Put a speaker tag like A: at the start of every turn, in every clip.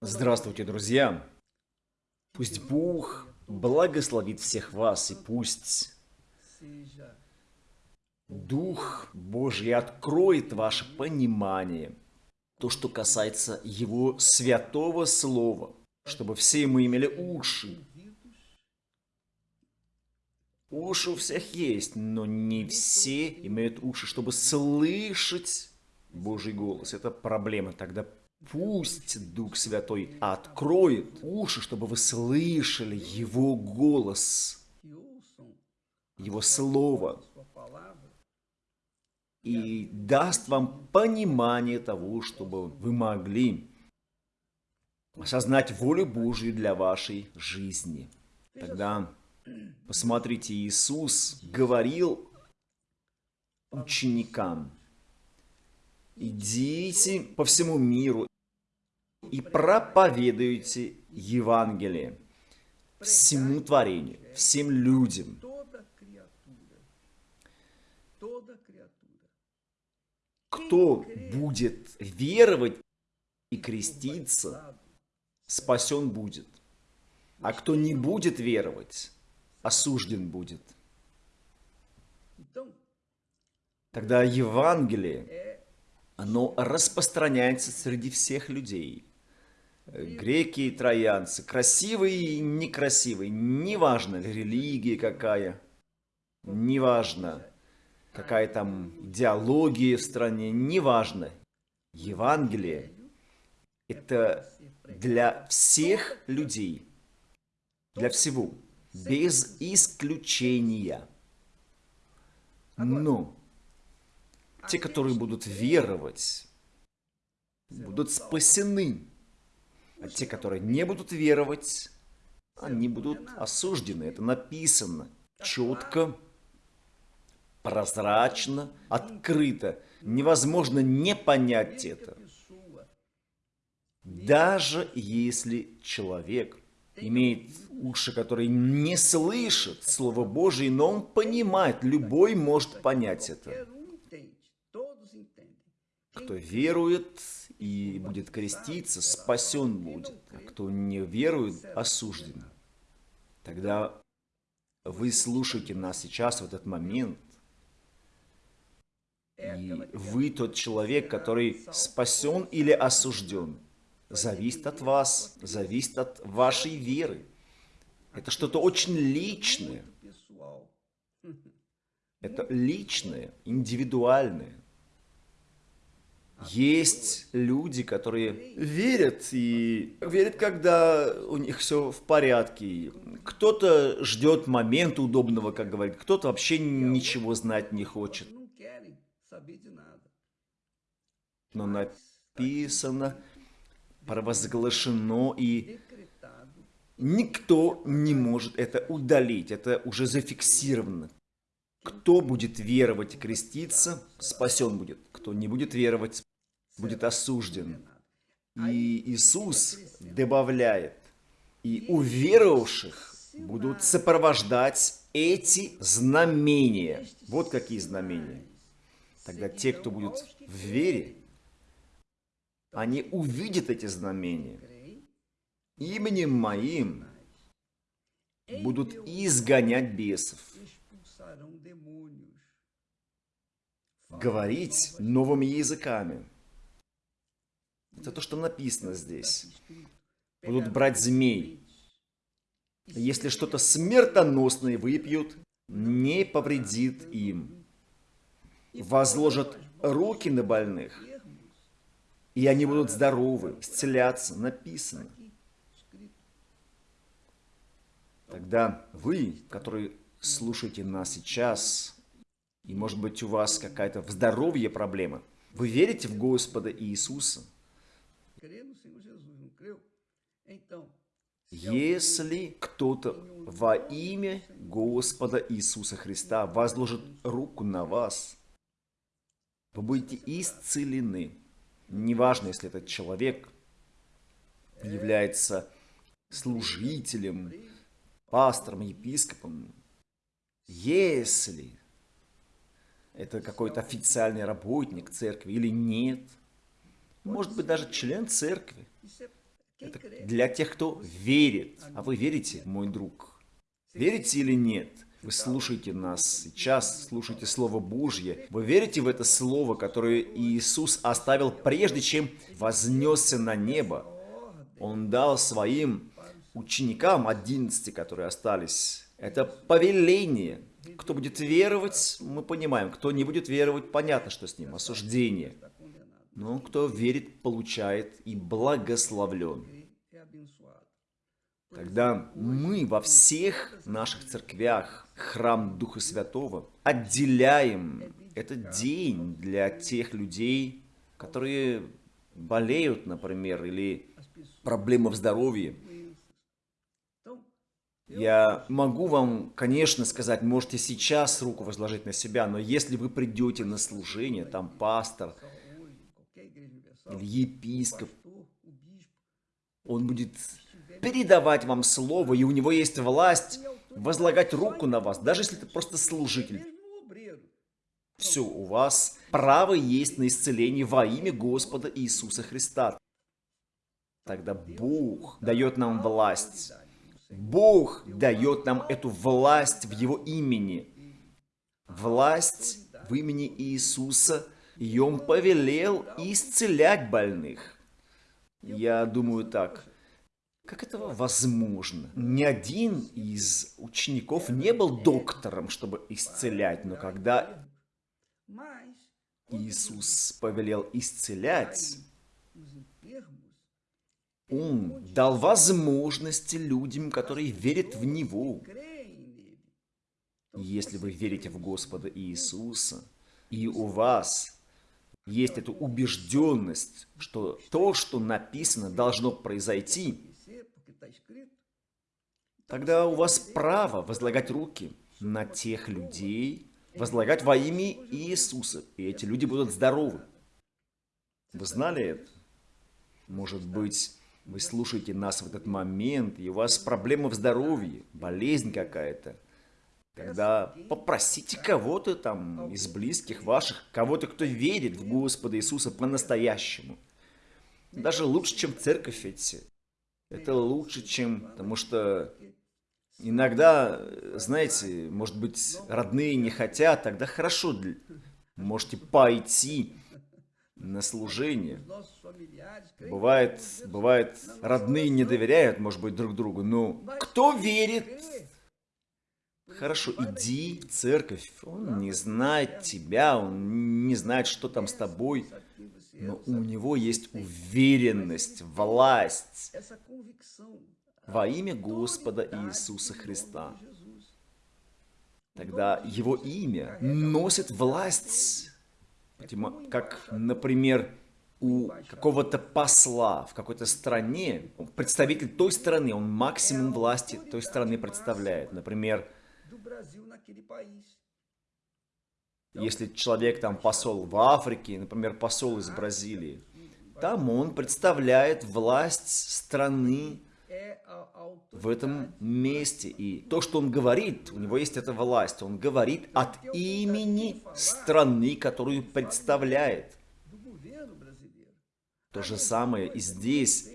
A: Здравствуйте, друзья! Пусть Бог благословит всех вас, и пусть Дух Божий откроет ваше понимание, то, что касается Его святого Слова, чтобы все мы имели уши. Уши у всех есть, но не все имеют уши, чтобы слышать Божий голос. Это проблема. Тогда пусть Дух Святой откроет уши, чтобы вы слышали Его голос, Его Слово, и даст вам понимание того, чтобы вы могли осознать волю Божью для вашей жизни. Тогда, посмотрите, Иисус говорил ученикам, идите по всему миру и проповедуйте Евангелие всему творению, всем людям. Кто будет веровать и креститься, спасен будет. А кто не будет веровать, осужден будет. Тогда Евангелие, оно распространяется среди всех людей. Греки и троянцы, красивые и некрасивые, неважно, религия какая, неважно, какая там идеология в стране, неважно. Евангелие – это для всех людей, для всего, без исключения. Но те, которые будут веровать, будут спасены. А те, которые не будут веровать, они будут осуждены. Это написано четко, прозрачно, открыто. Невозможно не понять это. Даже если человек имеет уши, которые не слышат Слово Божие, но он понимает, любой может понять это. Кто верует и будет креститься, спасен будет, а кто не верует, осужден. Тогда вы слушаете нас сейчас в этот момент, и вы тот человек, который спасен или осужден. Зависит от вас, зависит от вашей веры. Это что-то очень личное. Это личное, индивидуальное. Есть люди, которые верят и верят, когда у них все в порядке. Кто-то ждет момента удобного, как говорит, кто-то вообще ничего знать не хочет. Но написано, провозглашено и никто не может это удалить. Это уже зафиксировано. Кто будет веровать и креститься, спасен будет. Кто не будет веровать, будет осужден. И Иисус добавляет, и уверовавших будут сопровождать эти знамения. Вот какие знамения. Тогда те, кто будет в вере, они увидят эти знамения. Именем моим будут изгонять бесов, говорить новыми языками. Это то, что написано здесь. Будут брать змей. Если что-то смертоносное выпьют, не повредит им. Возложат руки на больных, и они будут здоровы, исцеляться, написано. Тогда вы, которые слушаете нас сейчас, и может быть у вас какая-то в здоровье проблема, вы верите в Господа Иисуса – если кто-то во имя Господа Иисуса Христа возложит руку на вас, вы будете исцелены. Неважно, если этот человек является служителем, пастором, епископом. Если это какой-то официальный работник церкви или нет – может быть даже член церкви. Это для тех, кто верит. А вы верите, мой друг? Верите или нет? Вы слушаете нас сейчас, слушаете Слово Божье. Вы верите в это Слово, которое Иисус оставил прежде, чем вознесся на небо? Он дал своим ученикам, 11, которые остались, это повеление. Кто будет веровать, мы понимаем. Кто не будет веровать, понятно, что с ним. Осуждение. Но кто верит, получает и благословлен. Тогда мы во всех наших церквях, храм Духа Святого, отделяем этот день для тех людей, которые болеют, например, или проблемы в здоровье. Я могу вам, конечно, сказать, можете сейчас руку возложить на себя, но если вы придете на служение, там пастор или епископ, он будет передавать вам слово, и у него есть власть возлагать руку на вас, даже если это просто служитель. Все, у вас право есть на исцеление во имя Господа Иисуса Христа. Тогда Бог дает нам власть Бог дает нам эту власть в Его имени. Власть в имени Иисуса, и Он повелел исцелять больных. Я думаю так, как это возможно? Ни один из учеников не был доктором, чтобы исцелять, но когда Иисус повелел исцелять, он дал возможности людям, которые верят в Него. Если вы верите в Господа Иисуса, и у вас есть эта убежденность, что то, что написано, должно произойти, тогда у вас право возлагать руки на тех людей, возлагать во имя Иисуса, и эти люди будут здоровы. Вы знали это? Может быть, вы слушаете нас в этот момент, и у вас проблема в здоровье, болезнь какая-то. Тогда попросите кого-то там из близких ваших, кого-то, кто верит в Господа Иисуса по-настоящему. Даже лучше, чем церковь эти. Это лучше, чем... Потому что иногда, знаете, может быть, родные не хотят, тогда хорошо, можете пойти на служение. Бывает, бывает, родные не доверяют, может быть, друг другу, но кто верит? Хорошо, иди в церковь, он не знает тебя, он не знает, что там с тобой, но у него есть уверенность, власть во имя Господа Иисуса Христа. Тогда его имя носит власть. Как, например, у какого-то посла в какой-то стране, представитель той страны, он максимум власти той страны представляет. Например, если человек там посол в Африке, например, посол из Бразилии, там он представляет власть страны в этом месте. И то, что он говорит, у него есть эта власть. Он говорит от имени страны, которую представляет. То же самое и здесь.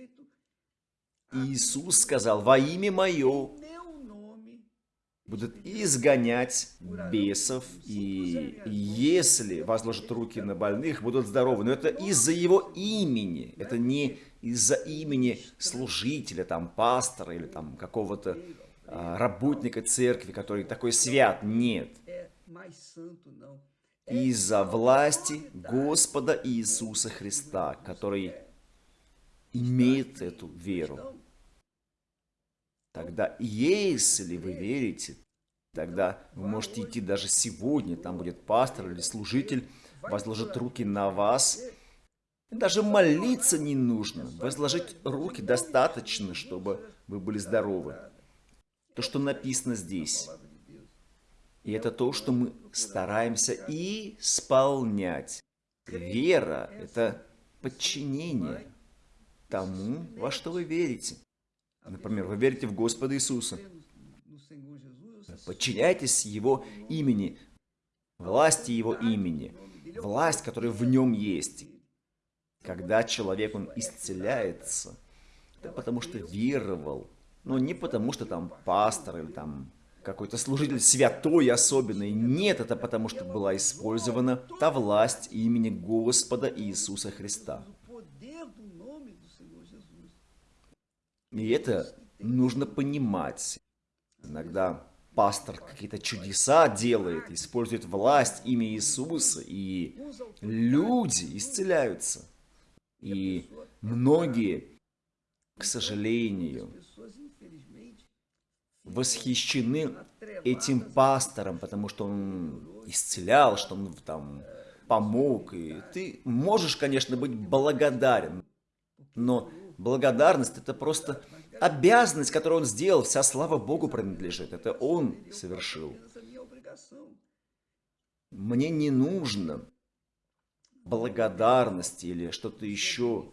A: Иисус сказал, во имя Мое будут изгонять бесов, и если возложат руки на больных, будут здоровы. Но это из-за его имени, это не из-за имени служителя, там, пастора или там какого-то а, работника церкви, который такой свят. Нет. Из-за власти Господа Иисуса Христа, который имеет эту веру. Тогда, если вы верите, тогда вы можете идти даже сегодня, там будет пастор или служитель, возложит руки на вас, даже молиться не нужно. Возложить руки достаточно, чтобы вы были здоровы. То, что написано здесь. И это то, что мы стараемся исполнять. Вера – это подчинение тому, во что вы верите. Например, вы верите в Господа Иисуса. Подчиняйтесь Его имени, власти Его имени, власть, которая в Нем есть. Когда человек, он исцеляется, Да потому что веровал. Но не потому что там пастор или там какой-то служитель святой особенный. Нет, это потому что была использована та власть имени Господа Иисуса Христа. И это нужно понимать. Иногда пастор какие-то чудеса делает, использует власть имя Иисуса, и люди исцеляются. И многие, к сожалению, восхищены этим пастором, потому что он исцелял, что он там помог. И ты можешь, конечно, быть благодарен, но благодарность это просто обязанность, которую он сделал, вся слава Богу принадлежит. Это он совершил. Мне не нужно благодарности или что-то еще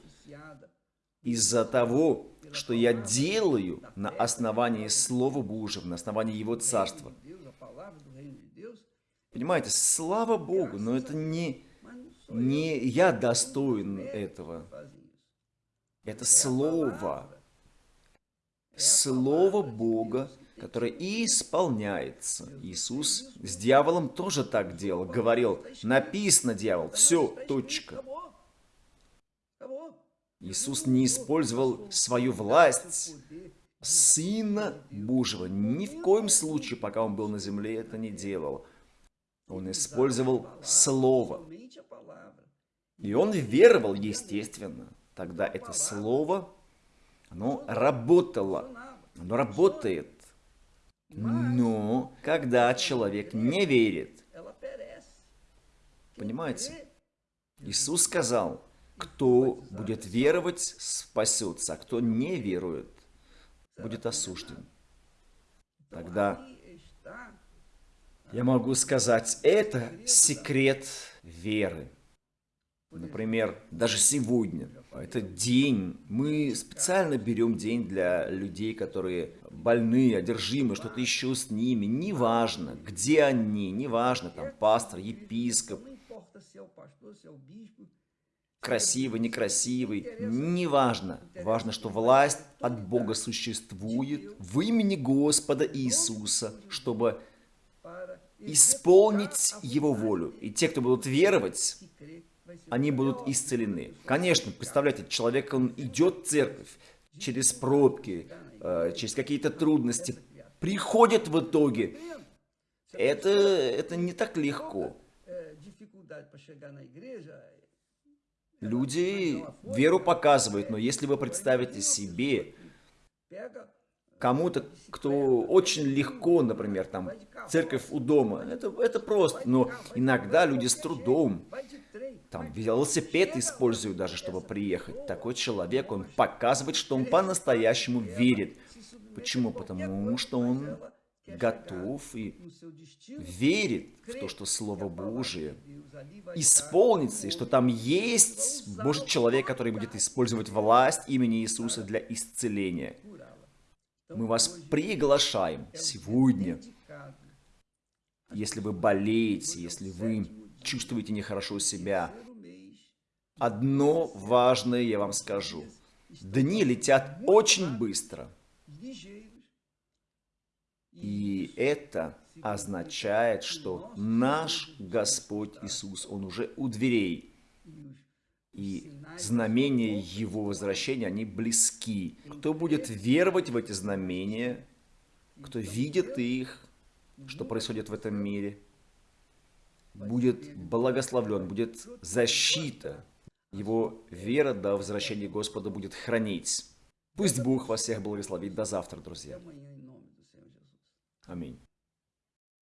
A: из-за того, что я делаю на основании Слова Божьего, на основании Его Царства. Понимаете, слава Богу, но это не, не я достоин этого. Это Слово. Слово Бога, которое и исполняется. Иисус с дьяволом тоже так делал. Говорил, написано, дьявол, все, точка. Иисус не использовал свою власть, Сына Божьего. Ни в коем случае, пока Он был на земле, это не делал. Он использовал Слово. И он веровал, естественно. Тогда это Слово, оно работало. Оно работает. Но когда человек не верит, понимаете, Иисус сказал, кто будет веровать, спасется, а кто не верует, будет осужден. Тогда я могу сказать, это секрет веры. Например, даже сегодня, это день, мы специально берем день для людей, которые больны, одержимы, что-то еще с ними, неважно, где они, неважно, там, пастор, епископ, красивый, некрасивый, неважно. Важно, что власть от Бога существует в имени Господа Иисуса, чтобы исполнить Его волю. И те, кто будут веровать, они будут исцелены. Конечно, представляете, человек, он идет в церковь через пробки, э, через какие-то трудности, приходит в итоге. Это, это не так легко. Люди веру показывают, но если вы представите себе кому-то, кто очень легко, например, там, церковь у дома, это, это просто, но иногда люди с трудом, там, велосипед используют даже, чтобы приехать. Такой человек, он показывает, что он по-настоящему верит. Почему? Потому что он готов и верит в то, что Слово Божие исполнится, и что там есть Божий человек, который будет использовать власть имени Иисуса для исцеления. Мы вас приглашаем сегодня, если вы болеете, если вы чувствуете нехорошо себя. Одно важное я вам скажу. Дни летят очень быстро. И это означает, что наш Господь Иисус, Он уже у дверей. И знамения Его возвращения, они близки. Кто будет веровать в эти знамения, кто видит их, что происходит в этом мире, будет благословлен, будет защита. Его вера до возвращения Господа будет хранить. Пусть Бог вас всех благословит. До завтра, друзья. Аминь.